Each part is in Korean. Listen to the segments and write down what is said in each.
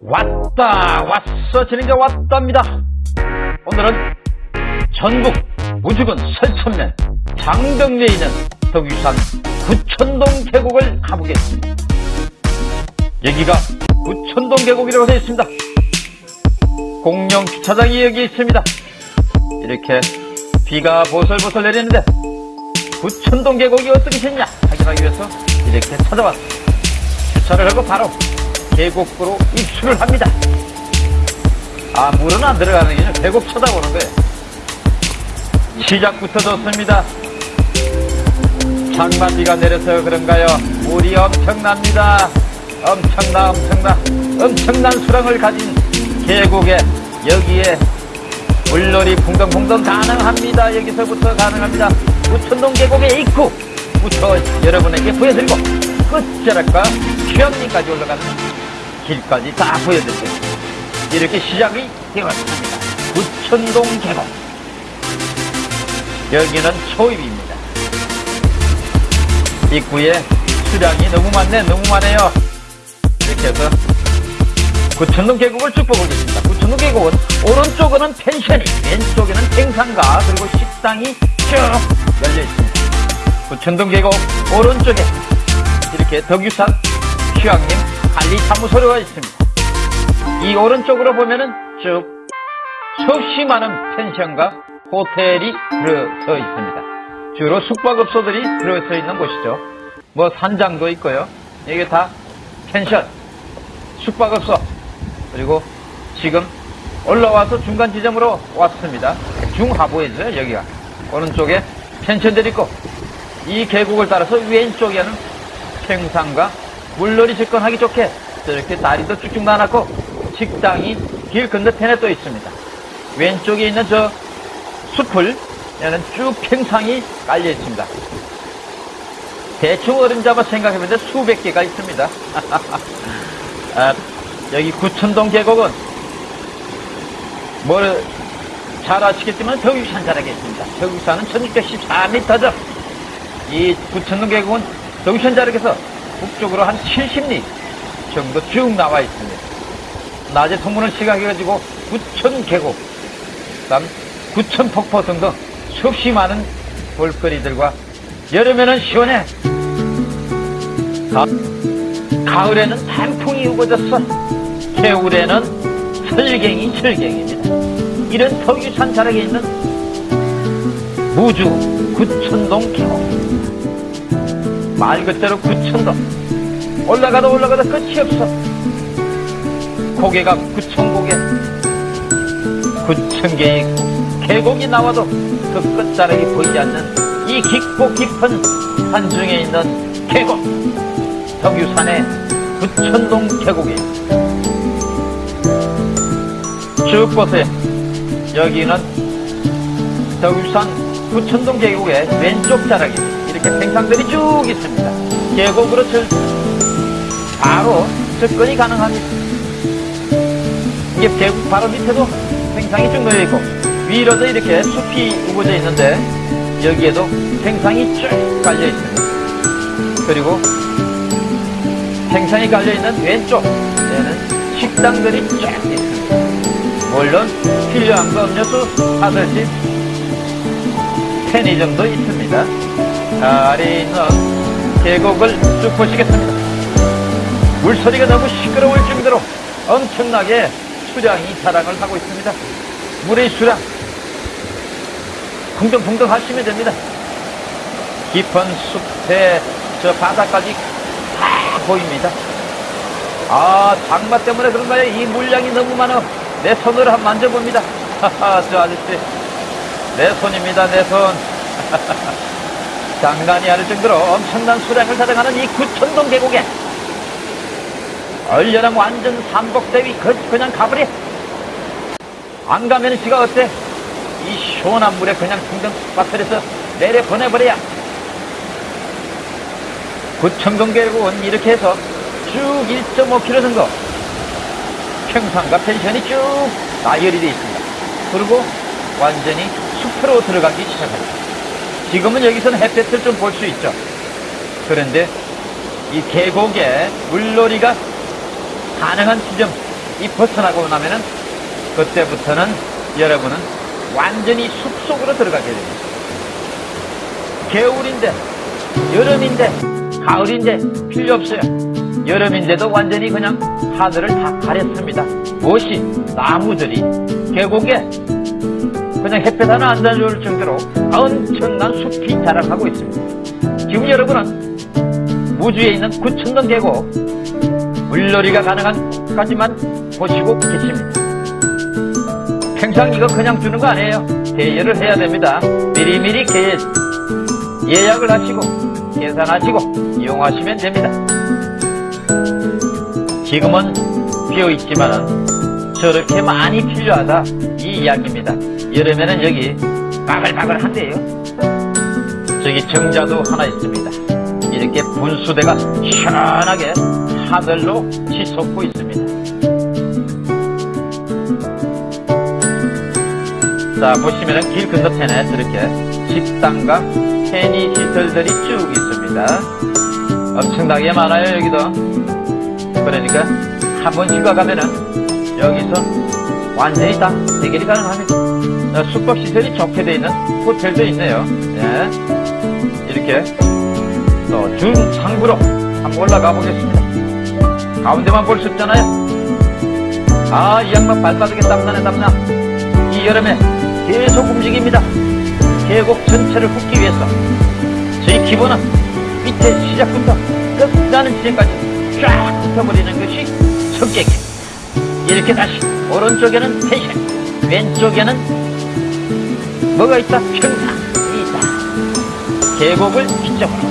왔다 왔어. 진행자 왔답니다. 오늘은 전북 우주군 설천면 장덕리에 있는 덕유산 구천동 계곡을 가보겠습니다. 여기가 구천동 계곡이라고 되어 있습니다. 공영 주차장이 여기 있습니다. 이렇게 비가 보슬보슬 내리는데 구천동 계곡이 어떻게 생겼냐? 확인하기 위해서 이렇게 찾아왔습니다. 주차를 하고 바로 계곡으로 입수를 합니다. 아, 물은 안 들어가는 게 아니라 계곡 쳐다보는 거예요. 시작부터 좋습니다. 장마비가 내려서 그런가요? 물이 엄청납니다. 엄청나, 엄청나, 엄청난 수량을 가진 계곡에 여기에 물놀이 풍덩풍덩 가능합니다. 여기서부터 가능합니다. 우천동 계곡의 입구 부터 여러분에게 보여드리고 끝자락과 휴양림까지 올라가는 길까지 다 보여드릴게요. 이렇게 시작이 되었습니다. 부천동 계곡. 여기는 초입입니다. 입구에 수량이 너무 많네, 너무 많아요. 이렇게 해서 구천동 계곡을 쭉 보겠습니다. 구천동 계곡은 오른쪽에는 펜션이, 왼쪽에는 행상가, 그리고 식당이 쭉 열려 있습니다. 구천동 계곡 오른쪽에 이렇게 덕유산 휴양림 관리사무소가 있습니다. 이 오른쪽으로 보면은 쭉 수없이 많은 펜션과 호텔이 들어서 있습니다. 주로 숙박업소들이 들어서 있는 곳이죠. 뭐 산장도 있고요. 이게 다 펜션, 숙박업소, 그리고 지금 올라와서 중간 지점으로 왔습니다. 중하부에죠, 여기가. 오른쪽에 펜션들이 있고, 이 계곡을 따라서 왼쪽에는 평상과 물놀이 접근하기 좋게 저렇게 다리도 쭉쭉 나눴고 식당이 길 건너편에 또 있습니다. 왼쪽에 있는 저 숲을 에는 쭉 평상이 깔려 있습니다. 대충 어림잡아 생각해보면 수백 개가 있습니다. 아, 여기 구천동 계곡은 뭘 잘 아시겠지만 덕유산 자락에 있습니다. 덕유산은 1614m죠. 이 구천동 계곡은 덕유산 자락에서 북쪽으로 한 70리 정도 쭉 나와 있습니다. 낮에 통문을 시각해가지고 구천 계곡, 그 다음 구천 폭포 등등 수없이 많은 볼거리들과 여름에는 시원해. 가, 가을에는 단풍이 우거졌어. 겨울에는 설경이 철경입니다. 이런 덕유산 자락에 있는 무주 구천동 계곡. 말 그대로 구천동. 올라가다 올라가다 끝이 없어. 고개가 구천 고개. 구천 개의 계곡이 나와도 그 끝자락이 보이지 않는 이 깊고 깊은 산중에 있는 계곡. 덕유산의 구천동 계곡이. 쭉 보세요. 여기는 덕유산 구천동 계곡의 왼쪽 자락이 이렇게 생상들이 쭉 있습니다. 계곡으로 절, 바로 접근이 가능합니다. 이게 계곡 바로 밑에도 생상이 쭉 놓여 있고 위로도 이렇게 숲이 우거져 있는데 여기에도 생상이 쭉 깔려 있습니다. 그리고 생상이 깔려 있는 왼쪽에는 식당들이 쭉 있습니다. 물론 필요한 거 음료수 사드실 편의점도 있습니다. 있는 계곡을 쭉 보시겠습니다. 물소리가 너무 시끄러울 정도로 엄청나게 수량이 자랑을 하고 있습니다. 물의 수량 풍덩풍덩 하시면 됩니다. 깊은 숲에 저 바다까지 다 보입니다. 아 장마 때문에 그런가요? 이 물량이 너무 많아 내 손으로 한번 만져봅니다. 저 아저씨 내 손입니다 내 손. 장난이 아닐 정도로 엄청난 수량을 자랑하는 이 구천동 계곡에 얼려랑 완전 삼복대위 그, 그냥 가버려 안 가면 지가 어때? 이 시원한 물에 그냥 풍덩 빠뜨려서 내려 보내버려야. 구천동 계곡은 이렇게 해서 쭉 1.5km 정도 평상과 펜션이 쭉 나열이 되어 있습니다. 그리고 완전히 숲으로 들어가기 시작합니다 지금은 여기서는 햇볕을 좀 볼 수 있죠. 그런데 이 계곡에 물놀이가 가능한 지점 이 벗어나고 나면은 그때부터는 여러분은 완전히 숲속으로 들어가게 됩니다. 겨울인데, 여름인데, 가을인데 필요 없어요. 여름인데도 완전히 그냥 하늘을 다 가렸습니다. 무엇이 나무들이 계곡에 그냥 햇볕 하나 안 닿을 정도로 엄청난 숲이 자라하고 있습니다. 지금 여러분은 우주에 있는 구천동 계곡 물놀이가 가능한 곳까지만 보시고 계십니다. 평상 이거 그냥 주는 거 아니에요. 대여를 해야 됩니다. 미리미리 계 예약을 하시고 계산하시고 이용하시면 됩니다. 지금은 비어있지만은 저렇게 많이 필요하다 이 이야기입니다. 여름에는 여기 바글바글한데요. 저기 정자도 하나 있습니다. 이렇게 분수대가 시원하게 하늘로 치솟고 있습니다. 자 보시면은 길 건너편에 저렇게 식당과 편의 시설들이 쭉 있습니다. 엄청나게 많아요 여기도. 그러니까 한 번 휴가 가면은 여기서 완전히 다 해결이 가능합니다. 어, 숙박 시설이 좋게 되어 있는 호텔도 있네요. 예. 이렇게 또 중상부로 한번 올라가 보겠습니다. 가운데만 볼 수 없잖아요. 아, 이 양반 발바닥에 땀나네, 땀나. 이 여름에 계속 움직입니다. 계곡 전체를 훑기 위해서. 저희 기본은 밑에 시작부터 끝나는 지점까지 쫙 훑어버리는 것이 성격입니다. 이렇게 다시 오른쪽에는 펜션, 왼쪽에는 뭐가 있다? 평상이 있다. 계곡을 이쪽으로.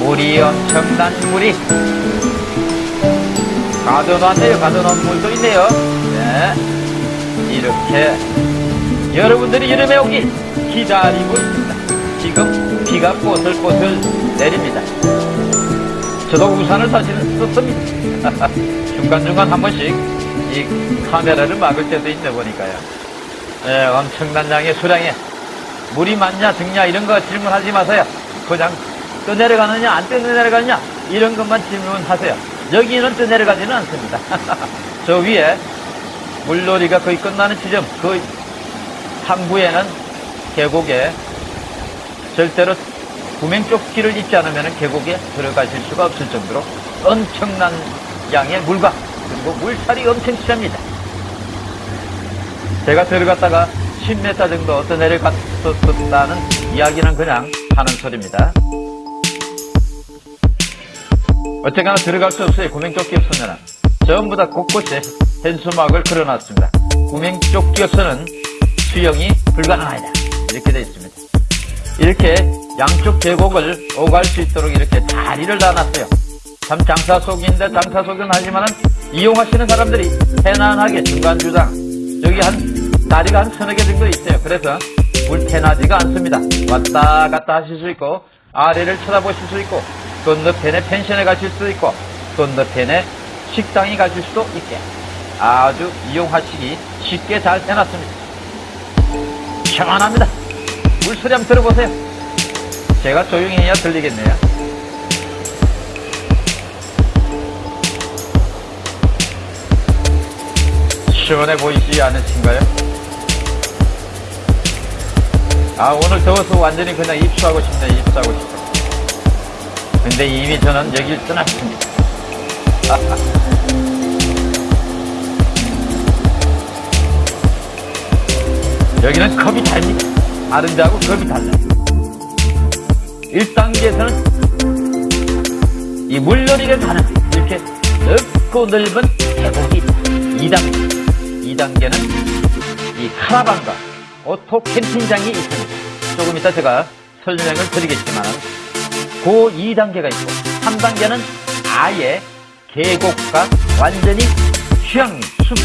물이 엄청난 물이 가둬놨네요. 가둬놓은 물도 있네요. 네. 이렇게 여러분들이 여름에 오길 기다리고 있습니다. 지금 비가 보슬보슬 내립니다. 저도 우산을 사실은 썼습니다. 중간중간 한 번씩 이 카메라를 막을 때도 있네 보니까요. 네, 엄청난 양의 수량에 물이 많냐 적냐 이런 거 질문하지 마세요. 그냥 떠내려가느냐 안 떠내려가느냐 이런 것만 질문하세요. 여기는 떠내려가지는 않습니다. 저 위에 물놀이가 거의 끝나는 지점 그 상부에는 계곡에 절대로 구명조끼를 입지 않으면 계곡에 들어가실 수가 없을 정도로 엄청난 양의 물과 그리고 물살이 엄청 심합니다. 제가 들어갔다가 10m 정도 더 내려갔었다는 이야기는 그냥 하는 소리입니다. 어쨌거나 들어갈 수 없어요. 구명조끼 없으면 전부 다 곳곳에 현수막을 걸어놨습니다. 구명조끼 없으면 수영이 불가능하다. 이렇게 되어 있습니다. 이렇게 양쪽 계곡을 오갈 수 있도록 이렇게 다리를 놔놨어요. 참 장사 속인데 장사 속은 하지만은 이용하시는 사람들이 편안하게 중간주당 여기 한 다리가 한 서너 개 정도 있어요. 그래서 불편하지가 않습니다. 왔다 갔다 하실 수 있고 아래를 쳐다보실 수 있고 건너편에 펜션에 가실 수도 있고 건너편에 식당에 가실 수도 있게 아주 이용하시기 쉽게 잘 해놨습니다. 시원합니다. 물소리 한번 들어보세요. 제가 조용히 해야 들리겠네요. 시원해 보이지 않으신가요? 아 오늘 더워서 완전히 그냥 입수하고 싶네 입수하고 싶어. 근데 이미 저는 여길 떠났습니다. 여기는 컵이 다른 데하고 컵이 달라요 1단계에서는 이 물놀이가 가는 이렇게 넓고 넓은 계곡이 있다. 2단계 2 단계는 이 카라반과 오토 캠핑장이 있습니다. 조금 이따 제가 설명을 드리겠지만 그 2단계가 있고 3단계는 아예 계곡과 완전히 휴양 숲,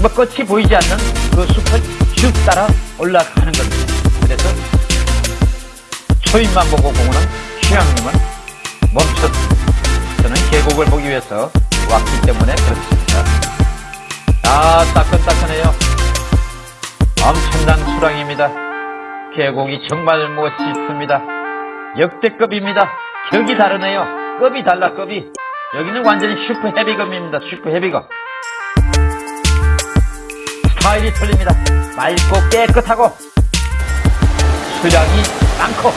뭐 끝이 보이지 않는 그 숲을 쭉 따라 올라가는 겁니다. 그래서 초입만 보고 공원은 휴양림은 멈췄습니다. 저는 계곡을 보기 위해서 왔기 때문에 그렇습니다. 아, 따끈따끈해요. 엄청난 수량입니다. 계곡이 정말 멋있습니다. 역대급입니다. 격이 다르네요. 급이 달라, 급이. 여기는 완전히 슈퍼 헤비검입니다. 슈퍼 헤비검. 스타일이 틀립니다. 맑고 깨끗하고 수량이 많고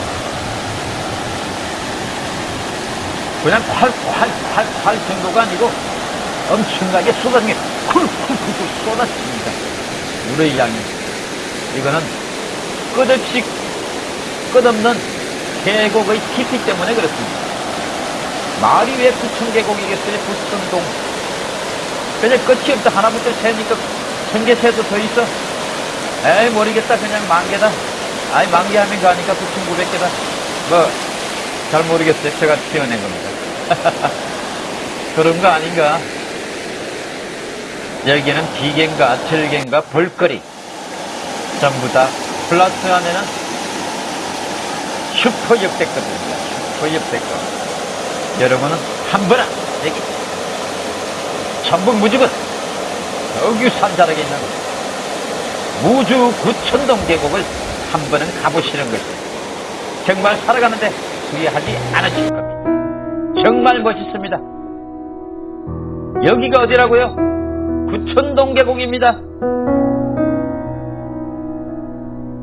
그냥 콸콸콸콸 정도가 아니고 엄청나게 쏟아지게 쿨쿨쿨쿨 쏟아집니다. 물의 양이 이거는 끝없이 끝없는 계곡의 깊이 때문에 그렇습니다. 말이 왜 구천 계곡이겠어요? 구천동. 그냥 끝이 없다. 하나부터 세니까 천 개 세도 더 있어. 에이, 모르겠다. 그냥 만 개다. 아이, 만 개 하면 가니까 부천 900개다. 뭐, 잘 모르겠어요. 제가 태어낸 겁니다. 그런 거 아닌가? 여기는 비계인가, 절개인가, 볼거리. 전부 다 플러스 안에는 슈퍼 역대급입니다. 슈퍼 역대급. 여러분은 한 번은 여기 전북 무주군 여기 산 자락에 있는 무주 구천동 계곡을 한 번은 가보시는 것이 정말 살아가는데 후회하지 않으실 겁니다. 정말 멋있습니다. 여기가 어디라고요? 구천 동 계곡입니다.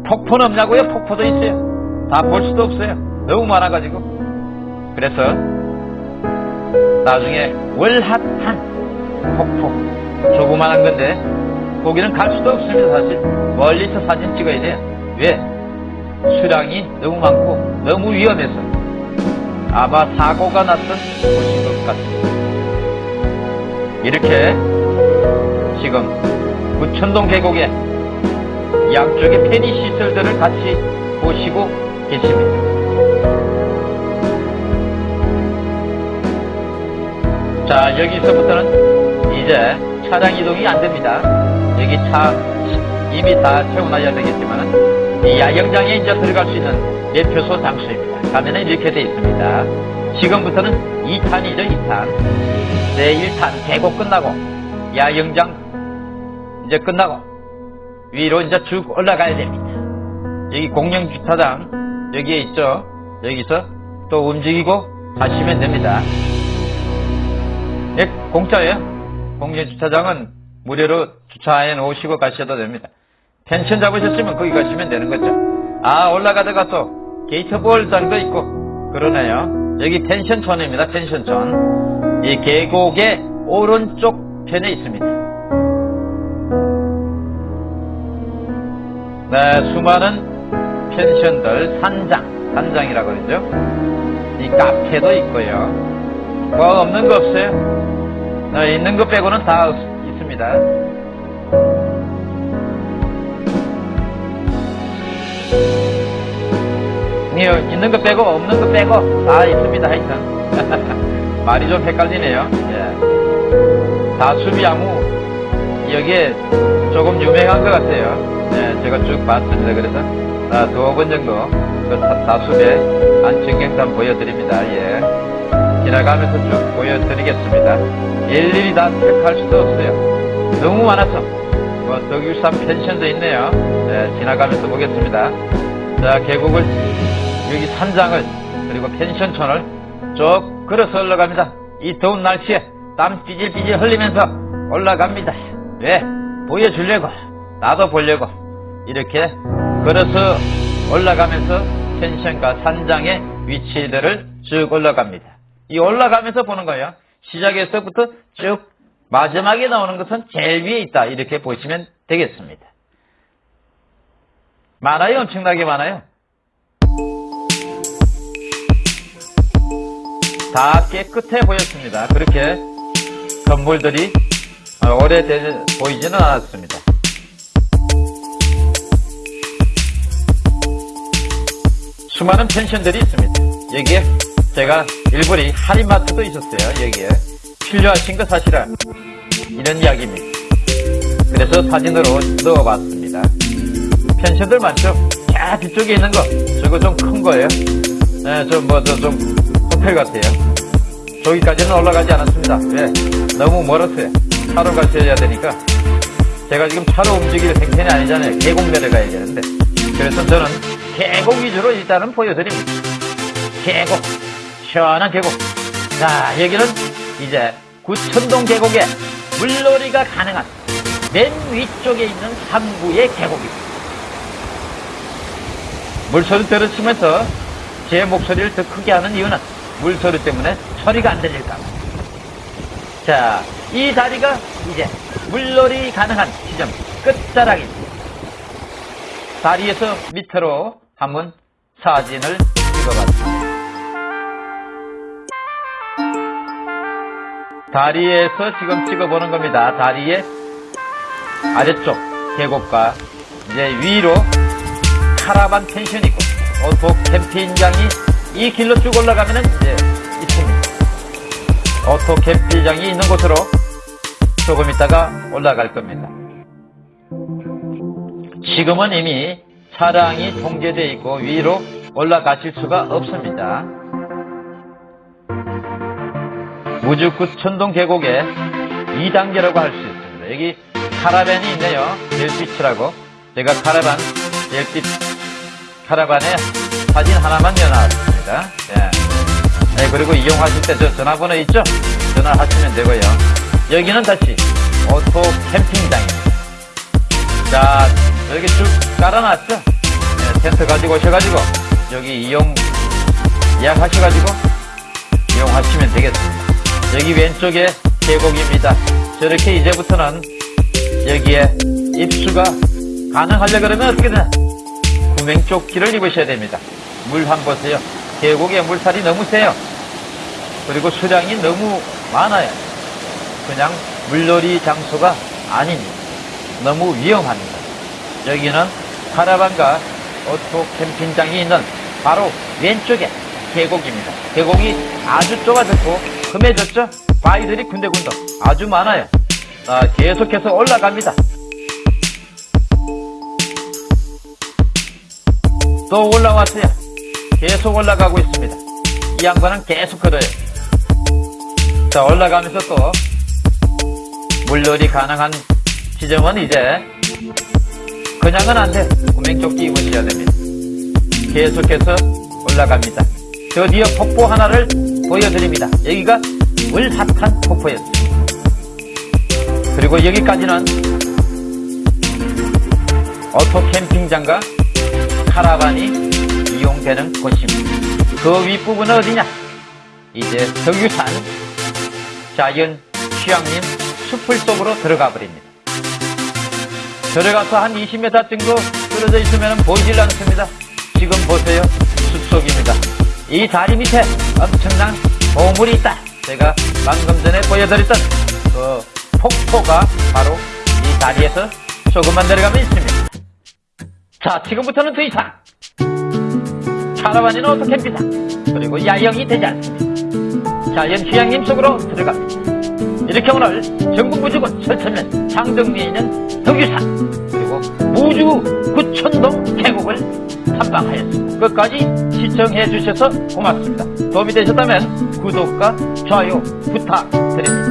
폭포는 없냐고요? 폭포도 있어요. 다 볼 수도 없어요. 너무 많아가지고. 그래서 나중에 월핫한 폭포 조그만한 건데 거기는 갈 수도 없습니다 사실 멀리서 사진 찍어야 돼요 왜? 수량이 너무 많고 너무 위험해서 아마 사고가 났던 곳인 것 같습니다 이렇게 지금 구천동 계곡에 양쪽에 편의 시설들을 같이 보시고 계십니다 자, 여기서부터는 이제 차량 이동이 안 됩니다. 여기 차 이미 다 채워놔야 되겠지만은 이 야경장에 이제 들어갈 수 있는 매표소 장소입니다. 가면은 이렇게 돼 있습니다. 지금부터는 2탄이죠, 2탄. 네, 1탄 계곡 끝나고 야영장 이제 끝나고 위로 이제 쭉 올라가야 됩니다. 여기 공영주차장 여기에 있죠. 여기서 또 움직이고 가시면 됩니다. 예, 공짜예요. 공개 주차장은 무료로 주차해 놓으시고 가셔도 됩니다. 펜션 잡으셨으면 거기 가시면 되는 거죠. 아, 올라가다가 또 게이트볼장도 있고 그러네요. 여기 펜션촌입니다. 펜션촌. 이 계곡의 오른쪽 편에 있습니다. 네, 수많은 펜션들 산장, 산장이라고 그러죠. 이 카페도 있고요. 뭐 없는 거 없어요? 네, 있는 것 빼고는 다 있습니다. 네, 있는 것 빼고 없는 것 빼고 다 있습니다. 하여튼 말이 좀 헷갈리네요. 예. 다수비야무 여기에 조금 유명한 것 같아요. 예, 제가 쭉 봤습니다. 그래서 아, 두어 번 정도 그 다수배 안청경산 보여드립니다. 예. 지나가면서 쭉 보여드리겠습니다. 일일이 다 택할 수도 없어요. 너무 많아서 뭐 덕유산 펜션도 있네요. 네, 지나가면서 보겠습니다. 자 계곡을 여기 산장을 그리고 펜션촌을 쭉 걸어서 올라갑니다. 이 더운 날씨에 땀 삐질삐질 흘리면서 올라갑니다. 왜? 보여주려고 나도 보려고 이렇게 걸어서 올라가면서 펜션과 산장의 위치들을 쭉 올라갑니다. 이 올라가면서 보는 거예요. 시작에서부터 쭉 마지막에 나오는 것은 제일 위에 있다. 이렇게 보시면 되겠습니다. 많아요. 엄청나게 많아요. 다 깨끗해 보였습니다. 그렇게 건물들이 오래돼 보이지는 않았습니다. 수많은 펜션들이 있습니다. 여기에 제가 일본에 할인마트도 있었어요. 여기에 필요하신 거 사실은 이런 이야기입니다. 그래서 사진으로 넣어봤습니다. 펜션들 많죠? 자 뒤쪽에 있는 거 저거 좀 큰 거예요. 네, 좀 뭐 좀 호텔 같아요. 저기까지는 올라가지 않았습니다. 왜? 너무 멀었어요. 차로 가셔야 되니까 제가 지금 차로 움직일 생편이 아니잖아요. 계곡 내려가야 되는데 그래서 저는 계곡 위주로 일단은 보여드립니다. 계곡 시원한 계곡. 자, 여기는 이제 구천동 계곡에 물놀이가 가능한 맨 위쪽에 있는 상부의 계곡입니다. 물소리 들으시면서 제 목소리를 더 크게 하는 이유는 물소리 때문에 소리가 안 들릴까. 자, 이 다리가 이제 물놀이 가능한 지점 끝자락입니다. 다리에서 밑으로 한번 사진을 찍어봤습니다. 다리에서 지금 찍어보는 겁니다. 다리의 아래쪽 계곡과 이제 위로 카라반 펜션이 있고 오토 캠핑장이 이 길로 쭉 올라가면은 이제 있습니다. 오토 캠핑장이 있는 곳으로 조금 있다가 올라갈 겁니다. 지금은 이미 차량이 통제되어 있고 위로 올라가실 수가 없습니다. 무주 구천동 계곡의 2단계라고 할 수 있습니다. 여기 카라반이 있네요. 벨빛이라고. 제가 카라반, 벨빛 카라반에 사진 하나만 넣어놨습니다. 예. 네, 그리고 이용하실 때 저 전화번호 있죠? 전화하시면 되고요. 여기는 다시 오토 캠핑장입니다. 자, 여기 쭉 깔아놨죠? 네, 텐트 가지고 오셔가지고 여기 이용 예약하셔가지고 이용하시면 되겠습니다. 여기 왼쪽에 계곡입니다. 저렇게 이제부터는 여기에 입수가 가능하려 그러면 어떻게 되나? 구명조끼를 입으셔야 됩니다. 물 한 보세요. 계곡에 물살이 너무 세요. 그리고 수량이 너무 많아요. 그냥 물놀이 장소가 아닙니다. 너무 위험합니다. 여기는 카라반과 오토 캠핑장이 있는 바로 왼쪽에 계곡입니다. 계곡이 아주 좁아졌고 험해졌죠? 바위들이 군데군데 아주 많아요. 아, 계속해서 올라갑니다. 또 올라왔어요. 계속 올라가고 있습니다. 이 양반은 계속 걸어요. 자, 올라가면서 또 물놀이 가능한 지점은 이제 그냥은 안 돼. 구명조끼 입으셔야 됩니다. 계속해서 올라갑니다. 드디어 폭포 하나를 보여드립니다. 여기가 물핫한 폭포였습니다. 그리고 여기까지는 오토 캠핑장과 카라반이 이용되는 곳입니다. 그 윗부분은 어디냐? 이제 덕유산 자연 휴양림 숲을 속으로 들어가 버립니다. 들어가서 한 20m 정도 떨어져 있으면 보이질 않습니다. 지금 보세요. 숲속입니다. 이 다리 밑에 엄청난 보물이 있다. 제가 방금 전에 보여드렸던 그 폭포가 바로 이 다리에서 조금만 내려가면 있습니다. 자, 지금부터는 더 이상 오토 캠핑장 그리고 야영이 되지 않습니다. 자연 휴양림 속으로 들어갑니다. 이렇게 오늘 전북 무주군 설천면 상정리에 있는 덕유산 그리고 무주 구천동 계곡을 탐방하였습니다. 끝까지 시청해 주셔서 고맙습니다. 도움이 되셨다면 구독과 좋아요 부탁드립니다.